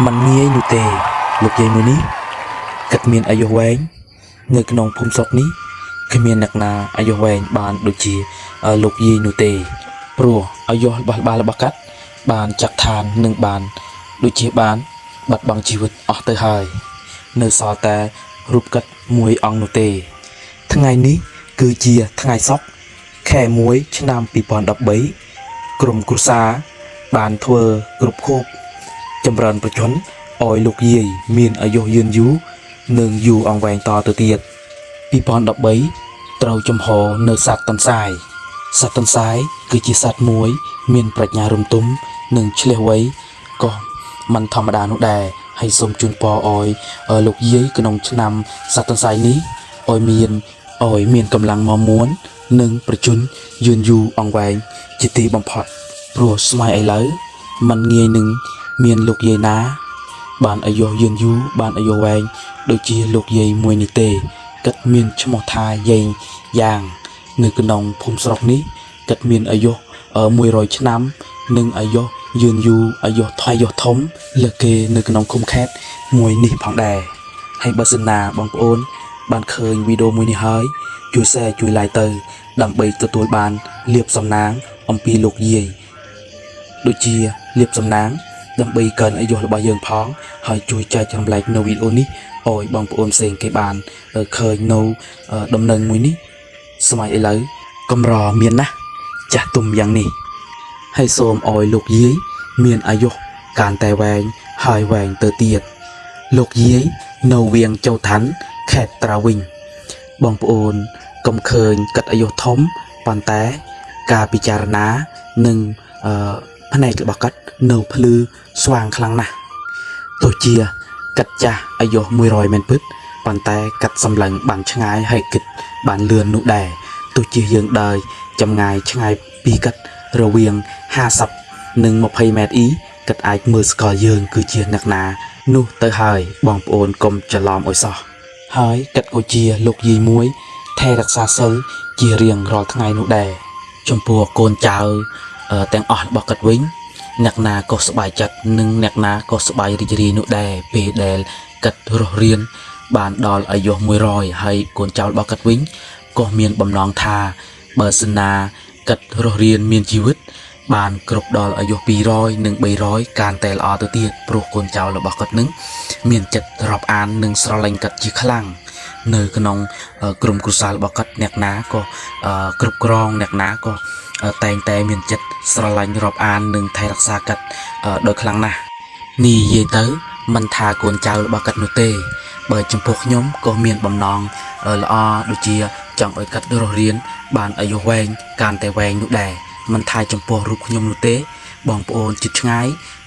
มันងាយនោះទេលោកយាយមួយនេះគិតមានអាយុវែងនៅក្នុងភូមិស្រុកនេះគ្មានអ្នកណាអាយុវែងបានដូចជាអឺលោកយាយនោះទេព្រោះអាយុរបស់បាលរបស់កាត់បានចាក់ឋាននឹងបាន ដូចជាបានបាត់បង់ជីវិតអស់ទៅហើយ នៅសល់តែរូបកាត់មួយអង្គនោះទេ ថ្ងៃនេះគឺជាថ្ងៃសុក្រខែ1ឆ្នាំ2013ក្រុមគ្រួសារបានធ្វើគ្រប់ខូប ចម្រើនប្រជជនឲ្យលោកយាយមានអាយុយឺនយូរនិងយូរអង្វែងតទៅទៀត2013ត្រូវចំហនៅសត្វតន្សាយសត្វតន្សាយគឺជាសត្វមួយ មានប្រាជ្ញារំទុំនិងឆ្លៀសវៃក៏មិនធម្មតានោះដែរហើយសូមជូនពរឲ្យលោកយាយក្នុងឆ្នាំសត្វតន្សាយនេះឲ្យមានឲ្យមានកម្លាំងមមួន និងប្រជជនយឺនយូរអង្វែងជាទីបំផុតព្រោះស្ម័យឥឡូវมันងាយនឹង មានលោកយាយណា បានអាយុយឺនយូរបានអាយុវែងដូចជាលោកយាយមួយនេះទេគិតមានឈ្មោះថាយេងយ៉ាង នៅក្នុងភូមិស្រុកនេះគិតមានអាយុអឺ100ឆ្នាំ និងអាយុយឺនយូរអាយុថយយុធំលើសគេនៅក្នុងឃុំខេត្តមួយនេះផងដែរហើយបើសិនណាបងប្អូន បានឃើញវីដេអូមួយនេះហើយជួយ share ជួយ like ទៅ ដើម្បីទទួលបានលៀបសំណាងអំពីលោកយាយដូចជាលៀបសំណាង ដើម្បីកើនអាយុរបស់យើងផងហើយជួយចែកចម្លែកនៅវីដេអូនេះឲ្យបងប្អូនផ្សេងគេបានឃើញនៅដំណឹងមួយនេះសម័យឥឡូវកំរមានណាស់ចាស់ទុំយ៉ាងនេះហើយសូមឲ្យលោកយាយមានអាយុកាន់តែវែងហើយវែងទៅទៀតលោកយាយនៅវៀង châu ឋានខេត្តត្រាវិញបងប្អូនកុំឃើញកាត់អាយុធំប៉ុន្តែការពិចារណានិងអឺ ផ្នែករបស់កាត់នៅភ្លឺស្វាងខ្លាំងណាស់ទោះជាកាត់ចាស់អាយុ100មែនពិតប៉ុន្តែកាត់សម្លឹងបានឆ្ងាយហើយគិតបានលឿននោះដែរទោះជាយើងដើរចម្ងាយឆ្ងាយពីកាត់រវាង50និង20ម៉ែត្រអ៊ីកាត់អាចមើលស្គាល់យើងគឺជាអ្នកណា នោះទៅហើយបងប្អូនកុំច្រឡំអុយសោះហើយកាត់ក៏ជាលោកយាយមួយថែរក្សាសិលជារៀងរាល់ថ្ងៃនោះដែរចំពោះកូនចៅ ទាំងអស់របស់គាត់វិញអ្នកណាក៏សប្បាយចិត្តនិងអ្នកណាក៏សប្បាយរីករាយនោះដែរពេលដែលគាត់រស់រៀនបានដល់អាយុ100ហើយកូនចៅរបស់គាត់វិញក៏មានបំណងថាបើសិនណាគាត់រស់រៀនមានជីវិត បានគ្រប់ដល់អាយុ200និង300កាន់តែល្អទៅទៀតព្រោះកូនចៅរបស់គាត់នឹងមានចិត្តរាប់អាននិងស្រឡាញ់គាត់ជាខ្លាំងនៅក្នុងក្រុមគ្រួសាររបស់គាត់អ្នកណាក៏គ្រប់គ្រងអ្នកណាក៏ តែងតែមានចិត្តស្រឡាញ់រាប់អាននិងថែរក្សាកាត់ដោយខ្លាំងណាស់នេះនិយាយទៅមិនថាកូនចៅរបស់កាត់នោះទេ បើចំពោះខ្ញុំក៏មានបំណងល្អដូចជាចង់ឲ្យកាត់រស់រៀនបានអាយុវែងកាន់តែវែងនោះដែរមិនថាចំពោះរូបខ្ញុំនោះទេ បងប្អូនជិតឆ្ងាយ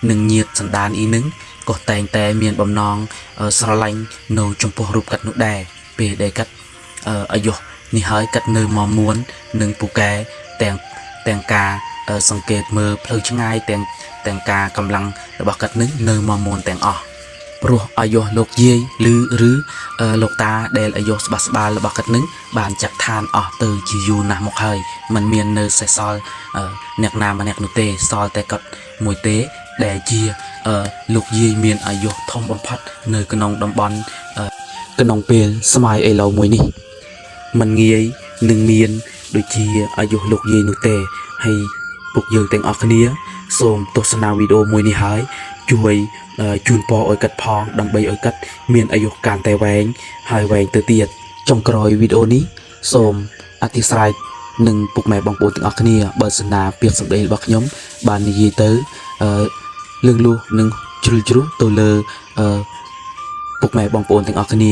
និងញាតសន្តានអ៊ីនឹងក៏តែងតែមានបំណងស្រឡាញ់នៅចំពោះរូបកាត់នោះដែរពេលដែលកាត់អាយុនេះហើយកាត់នៅមកមួននិងពូកែទាំង ទាំងការសង្កេតមើលផ្លូវឆ្ងាយទាំងទាំងការកម្លាំងរបស់កាត់នឹងនៅមកមួនទាំងអស់ព្រោះអាយុលោកយាយឬឬលោកតាដែលអាយុស្បាស្បាលរបស់គាត់នឹងបានចាក់ឋានអស់ទៅជាយូរណាស់មកហើយมันមាននៅសេសសល់អ្នកណាម្នាក់នោះទេសល់តែគាត់មួយទេដែលជាលោកយាយមានអាយុធំបំផុតនៅក្នុងតំបន់ក្នុងពេលស្ម័យឥឡូវមួយនេះมันងាយនឹងមាន ដូចជាអាយុលោកយាយនោះទេហើយពួកយើងទាំងអស់គ្នា សូមទស្សនាវីដេអូមួយនេះហើយជួយជូនពរឲ្យកាត់ផង ដើម្បីឲ្យកាត់មានអាយុកាន់តែវែងហើយវែងទៅទៀតចុងក្រោយវីដេអូនេះសូមអធិស្ឋាននឹងពុកម៉ែបងប្អូនទាំងអស់គ្នាបើសិនណាពាក្យសម្ដីរបស់ខ្ញុំ បាននិយាយទៅអឺលឿងលុះនិងជ្រុលជ្រុះទៅលើអឺពុកម៉ែបងប្អូនទាំងអស់គ្នា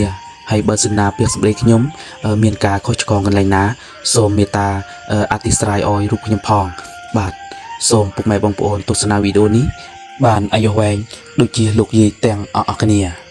ហើយបើសិនណាពាក្យសម្ដីខ្ញុំ មានការខុសឆ្គងកន្លែងណាសូមមេត្តាអធិស្ឋានឲ្យរូបខ្ញុំផង បាទសូមពុកម៉ែបងប្អូនទស្សនាវីដេអូនេះបានអាយុវែងដូចជាលោកយាយទាំងអស់គ្នា